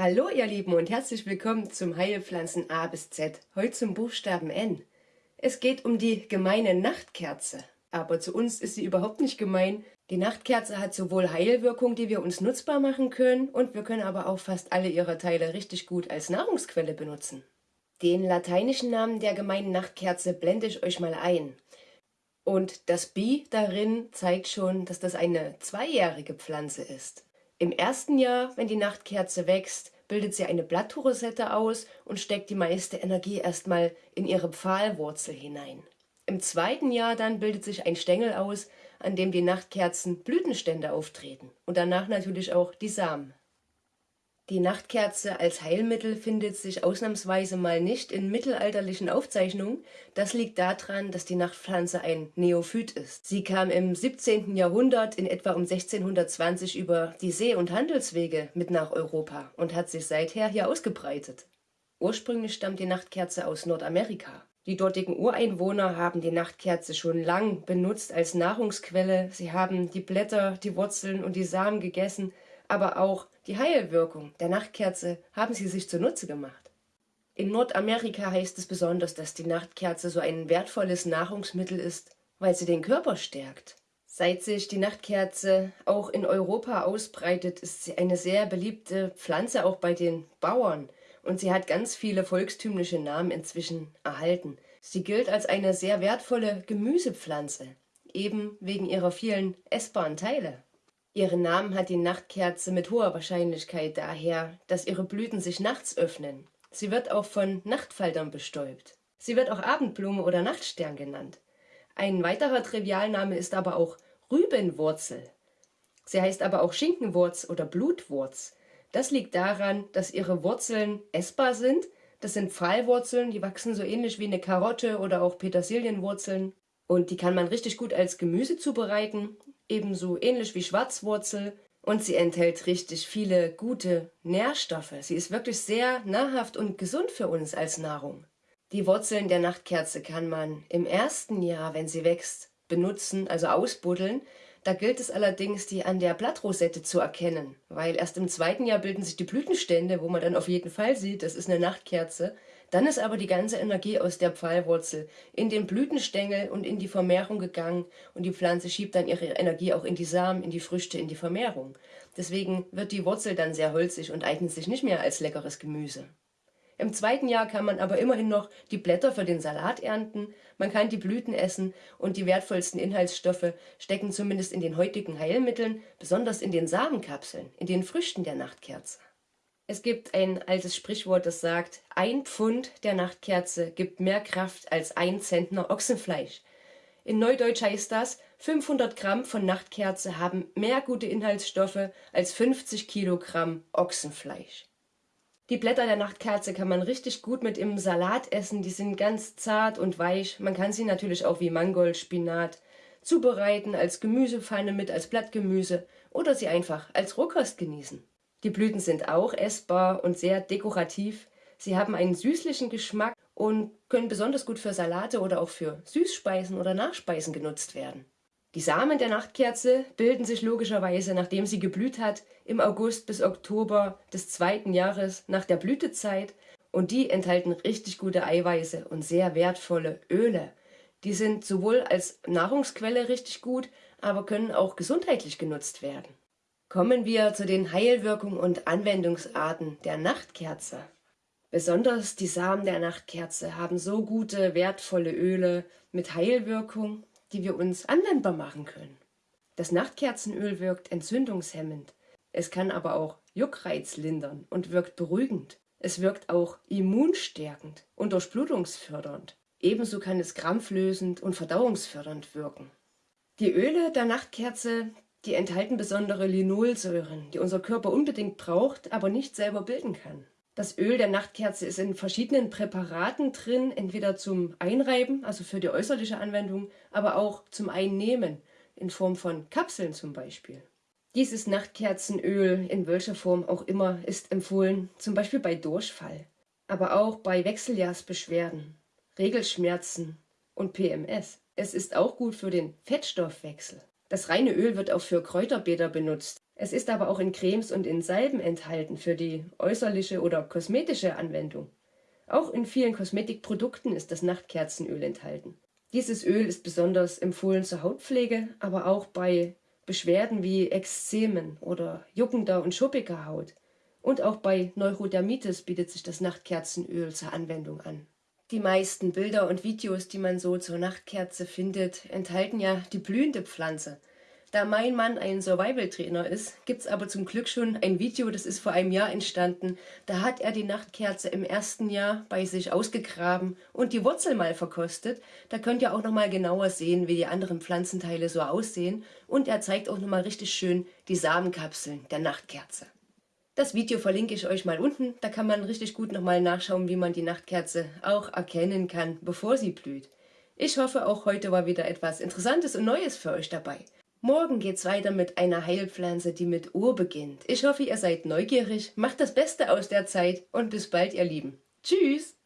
Hallo ihr Lieben und herzlich willkommen zum Heilpflanzen A bis Z, heute zum Buchstaben N. Es geht um die gemeine Nachtkerze, aber zu uns ist sie überhaupt nicht gemein. Die Nachtkerze hat sowohl Heilwirkung, die wir uns nutzbar machen können, und wir können aber auch fast alle ihre Teile richtig gut als Nahrungsquelle benutzen. Den lateinischen Namen der gemeinen Nachtkerze blende ich euch mal ein. Und das Bi darin zeigt schon, dass das eine zweijährige Pflanze ist. Im ersten Jahr, wenn die Nachtkerze wächst, bildet sie eine Blattrosette aus und steckt die meiste Energie erstmal in ihre Pfahlwurzel hinein. Im zweiten Jahr dann bildet sich ein Stängel aus, an dem die Nachtkerzen Blütenstände auftreten und danach natürlich auch die Samen. Die Nachtkerze als Heilmittel findet sich ausnahmsweise mal nicht in mittelalterlichen Aufzeichnungen. Das liegt daran, dass die Nachtpflanze ein Neophyt ist. Sie kam im 17. Jahrhundert in etwa um 1620 über die See- und Handelswege mit nach Europa und hat sich seither hier ausgebreitet. Ursprünglich stammt die Nachtkerze aus Nordamerika. Die dortigen Ureinwohner haben die Nachtkerze schon lang benutzt als Nahrungsquelle. Sie haben die Blätter, die Wurzeln und die Samen gegessen aber auch die Heilwirkung der Nachtkerze haben sie sich zunutze gemacht. In Nordamerika heißt es besonders, dass die Nachtkerze so ein wertvolles Nahrungsmittel ist, weil sie den Körper stärkt. Seit sich die Nachtkerze auch in Europa ausbreitet, ist sie eine sehr beliebte Pflanze auch bei den Bauern und sie hat ganz viele volkstümliche Namen inzwischen erhalten. Sie gilt als eine sehr wertvolle Gemüsepflanze, eben wegen ihrer vielen essbaren Teile. Ihren Namen hat die Nachtkerze mit hoher Wahrscheinlichkeit daher, dass ihre Blüten sich nachts öffnen. Sie wird auch von Nachtfaltern bestäubt. Sie wird auch Abendblume oder Nachtstern genannt. Ein weiterer Trivialname ist aber auch Rübenwurzel. Sie heißt aber auch Schinkenwurz oder Blutwurz. Das liegt daran, dass ihre Wurzeln essbar sind. Das sind Pfahlwurzeln, die wachsen so ähnlich wie eine Karotte oder auch Petersilienwurzeln. Und die kann man richtig gut als Gemüse zubereiten ebenso ähnlich wie Schwarzwurzel und sie enthält richtig viele gute Nährstoffe. Sie ist wirklich sehr nahrhaft und gesund für uns als Nahrung. Die Wurzeln der Nachtkerze kann man im ersten Jahr, wenn sie wächst, benutzen, also ausbuddeln. Da gilt es allerdings, die an der Blattrosette zu erkennen, weil erst im zweiten Jahr bilden sich die Blütenstände, wo man dann auf jeden Fall sieht, das ist eine Nachtkerze. Dann ist aber die ganze Energie aus der Pfahlwurzel in den Blütenstängel und in die Vermehrung gegangen und die Pflanze schiebt dann ihre Energie auch in die Samen, in die Früchte, in die Vermehrung. Deswegen wird die Wurzel dann sehr holzig und eignet sich nicht mehr als leckeres Gemüse. Im zweiten Jahr kann man aber immerhin noch die Blätter für den Salat ernten, man kann die Blüten essen und die wertvollsten Inhaltsstoffe stecken zumindest in den heutigen Heilmitteln, besonders in den Samenkapseln, in den Früchten der Nachtkerze. Es gibt ein altes Sprichwort, das sagt, ein Pfund der Nachtkerze gibt mehr Kraft als ein Zentner Ochsenfleisch. In Neudeutsch heißt das, 500 Gramm von Nachtkerze haben mehr gute Inhaltsstoffe als 50 Kilogramm Ochsenfleisch. Die Blätter der Nachtkerze kann man richtig gut mit im Salat essen, die sind ganz zart und weich. Man kann sie natürlich auch wie Mangold, Spinat zubereiten, als Gemüsepfanne mit, als Blattgemüse oder sie einfach als Rohkost genießen. Die Blüten sind auch essbar und sehr dekorativ. Sie haben einen süßlichen Geschmack und können besonders gut für Salate oder auch für Süßspeisen oder Nachspeisen genutzt werden. Die Samen der Nachtkerze bilden sich logischerweise, nachdem sie geblüht hat, im August bis Oktober des zweiten Jahres nach der Blütezeit und die enthalten richtig gute Eiweiße und sehr wertvolle Öle. Die sind sowohl als Nahrungsquelle richtig gut, aber können auch gesundheitlich genutzt werden. Kommen wir zu den Heilwirkungen und Anwendungsarten der Nachtkerze. Besonders die Samen der Nachtkerze haben so gute, wertvolle Öle mit Heilwirkung, die wir uns anwendbar machen können. Das Nachtkerzenöl wirkt entzündungshemmend. Es kann aber auch Juckreiz lindern und wirkt beruhigend. Es wirkt auch immunstärkend und durchblutungsfördernd. Ebenso kann es krampflösend und verdauungsfördernd wirken. Die Öle der Nachtkerze die enthalten besondere Linolsäuren, die unser Körper unbedingt braucht, aber nicht selber bilden kann. Das Öl der Nachtkerze ist in verschiedenen Präparaten drin, entweder zum Einreiben, also für die äußerliche Anwendung, aber auch zum Einnehmen, in Form von Kapseln zum Beispiel. Dieses Nachtkerzenöl, in welcher Form auch immer, ist empfohlen, zum Beispiel bei Durchfall, aber auch bei Wechseljahrsbeschwerden, Regelschmerzen und PMS. Es ist auch gut für den Fettstoffwechsel. Das reine Öl wird auch für Kräuterbäder benutzt. Es ist aber auch in Cremes und in Salben enthalten für die äußerliche oder kosmetische Anwendung. Auch in vielen Kosmetikprodukten ist das Nachtkerzenöl enthalten. Dieses Öl ist besonders empfohlen zur Hautpflege, aber auch bei Beschwerden wie Ekzemen oder juckender und schuppiger Haut. Und auch bei Neurodermitis bietet sich das Nachtkerzenöl zur Anwendung an. Die meisten Bilder und Videos, die man so zur Nachtkerze findet, enthalten ja die blühende Pflanze. Da mein Mann ein Survival-Trainer ist, gibt's aber zum Glück schon ein Video, das ist vor einem Jahr entstanden. Da hat er die Nachtkerze im ersten Jahr bei sich ausgegraben und die Wurzel mal verkostet. Da könnt ihr auch noch mal genauer sehen, wie die anderen Pflanzenteile so aussehen. Und er zeigt auch noch mal richtig schön die Samenkapseln der Nachtkerze. Das Video verlinke ich euch mal unten, da kann man richtig gut noch mal nachschauen, wie man die Nachtkerze auch erkennen kann, bevor sie blüht. Ich hoffe, auch heute war wieder etwas Interessantes und Neues für euch dabei. Morgen geht's weiter mit einer Heilpflanze, die mit O beginnt. Ich hoffe, ihr seid neugierig, macht das Beste aus der Zeit und bis bald, ihr Lieben. Tschüss!